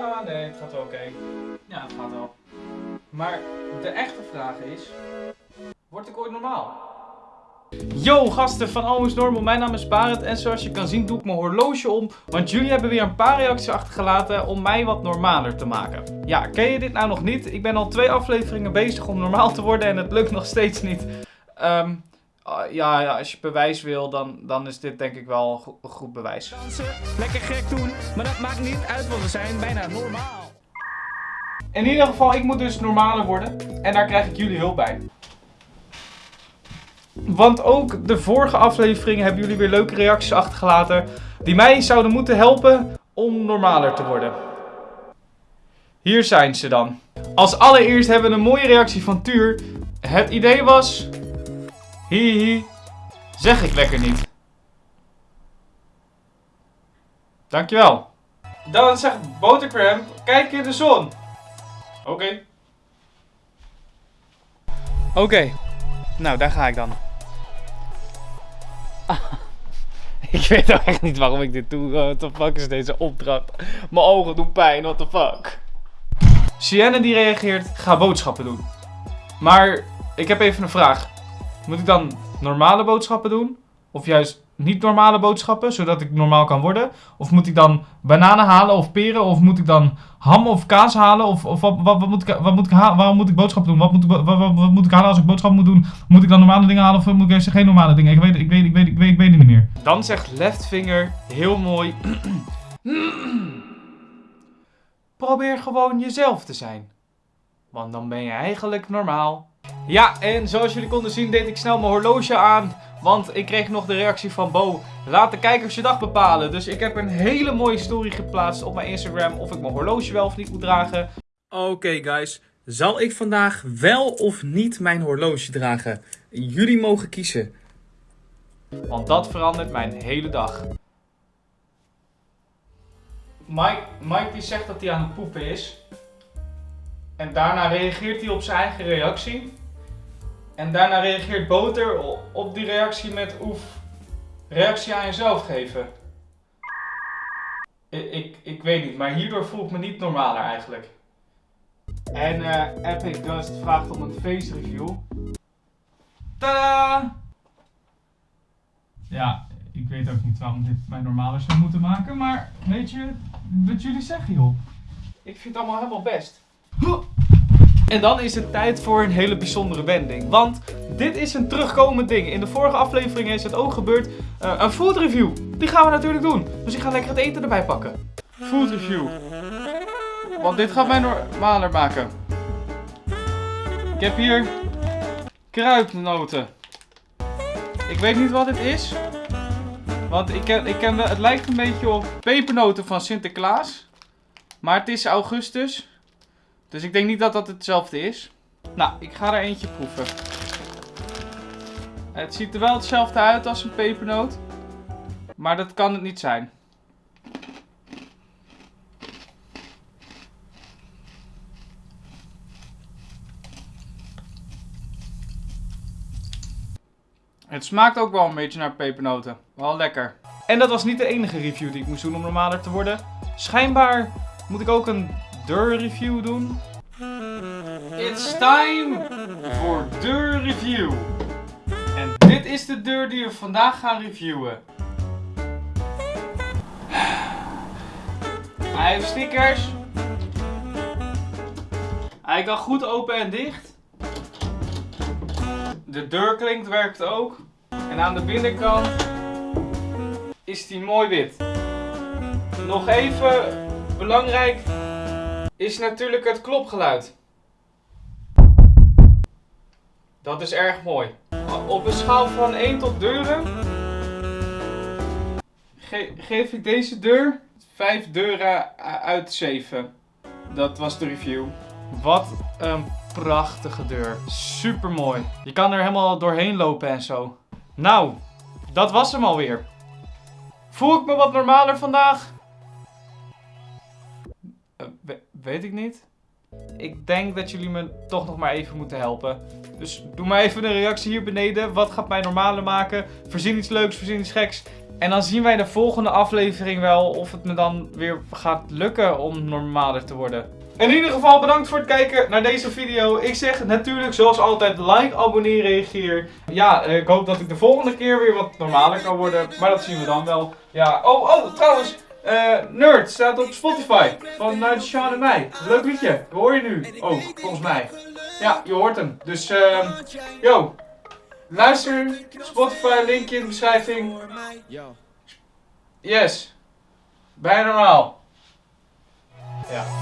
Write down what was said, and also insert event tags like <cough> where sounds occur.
Ja, nee, het gaat wel oké. Ja, het gaat wel. Maar de echte vraag is, word ik ooit normaal? Yo gasten van Almost Normal, mijn naam is Barend en zoals je kan zien doe ik mijn horloge om, want jullie hebben weer een paar reacties achtergelaten om mij wat normaler te maken. Ja, ken je dit nou nog niet? Ik ben al twee afleveringen bezig om normaal te worden en het lukt nog steeds niet. Ah, ja, ja, als je bewijs wil, dan, dan is dit denk ik wel een go- een goed bewijs. dansen, lekker gek doen, maar dat maakt niet uit, want we zijn bijna normaal. In ieder geval, ik moet dus normaler worden. En daar krijg ik jullie hulp bij. Want ook de vorige afleveringen hebben jullie weer leuke reacties achtergelaten. Die mij zouden moeten helpen om normaler te worden. Hier zijn ze dan. Als allereerst hebben we een mooie reactie van Tuur. Het idee was... Hihi, zeg ik lekker niet. Dankjewel. Dan zegt Botercramp, kijk in de zon. Oké. Oké. Nou, daar ga ik dan. <laughs> ik weet ook echt niet waarom ik dit doe. What the fuck is deze opdracht? Mijn ogen doen pijn, what the fuck? Sienne die reageert, ga boodschappen doen. Maar ik heb even een vraag. Moet ik dan normale boodschappen doen? Of juist niet normale boodschappen, zodat ik normaal kan worden? Of moet ik dan bananen halen of peren? Of moet ik dan ham of kaas halen? Of, of wat, wat, moet ik, wat moet ik halen? Waarom moet ik boodschappen doen? Wat moet, wat, wat, wat moet ik halen als ik boodschappen moet doen? Moet ik dan normale dingen halen of moet ik juist geen normale dingen? Ik weet, ik weet, ik weet, ik weet, ik weet niet meer. Dan zegt Leftfinger heel mooi. <clears throat> Probeer gewoon jezelf te zijn. Want dan ben je eigenlijk normaal. Ja, en zoals jullie konden zien deed ik snel mijn horloge aan. Want ik kreeg nog de reactie van Bo. Laat de kijkers je dag bepalen. Dus ik heb een hele mooie story geplaatst op mijn Instagram. Of ik mijn horloge wel of niet moet dragen. Oké guys, zal ik vandaag wel of niet mijn horloge dragen? Jullie mogen kiezen. Want dat verandert mijn hele dag. Mike, Mike die zegt dat hij aan het poepen is. En daarna reageert hij op zijn eigen reactie. En daarna reageert Boter op die reactie met oef, reactie aan jezelf geven. Ik, ik, ik weet niet, maar hierdoor voel ik me niet normaler eigenlijk. En eh, Epic Dust vraagt om een face review. Tada! Ja, ik weet ook niet waarom dit mij normaler zou moeten maken, maar weet je wat jullie zeggen joh? Ik vind het allemaal helemaal best. En dan is het tijd voor een hele bijzondere wending. Want dit is een terugkomend ding. In de vorige aflevering is het ook gebeurd. eh, een food review. Die gaan we natuurlijk doen. Dus ik ga lekker het eten erbij pakken. Food review. Want dit gaat mij normaler maken. Ik heb hier kruidnoten. Ik weet niet wat dit is. Want ik ken, ik het lijkt een beetje op pepernoten van Sinterklaas. Maar het is augustus. Dus ik denk niet dat dat hetzelfde is. Nou, ik ga er eentje proeven. Het ziet er wel hetzelfde uit als een pepernoot. Maar dat kan het niet zijn. Het smaakt ook wel een beetje naar pepernoten. Wel lekker. En dat was niet de enige review die ik moest doen om normaler te worden. Schijnbaar moet ik ook een deur review doen. It's time voor deur review. En dit is de deur die we vandaag gaan reviewen. Hij heeft stickers. Hij kan goed open en dicht. De deurklink werkt ook. En aan de binnenkant is die mooi wit. Nog even belangrijk is natuurlijk het klopgeluid. Dat is erg mooi. Op een schaal van 1 tot deuren ge- geef ik deze deur 5 deuren uit 7. Dat was de review. Wat een prachtige deur. Super mooi. Je kan er helemaal doorheen lopen en zo. Nou, dat was hem alweer. Voel ik me wat normaler vandaag? Weet ik niet. Ik denk dat jullie me toch nog maar even moeten helpen. Dus doe maar even een reactie hier beneden. Wat gaat mij normaler maken? Verzin iets leuks, verzin iets geks. En dan zien wij de volgende aflevering wel of het me dan weer gaat lukken om normaler te worden. In ieder geval bedankt voor het kijken naar deze video. Ik zeg natuurlijk zoals altijd like, abonneer, reageer. Ja, eh, ik hoop dat ik de volgende keer weer wat normaler kan worden. Maar dat zien we dan wel. Ja, oh, oh, trouwens. Eh, Nerd staat op Spotify. Van uh, Sean en mij. Leuk liedje. Dat hoor je nu. Oh, volgens mij. Ja, je hoort hem. Dus, ehm, yo. Luister. Spotify, linkje in de beschrijving. Yes. Bijna normaal. Ja.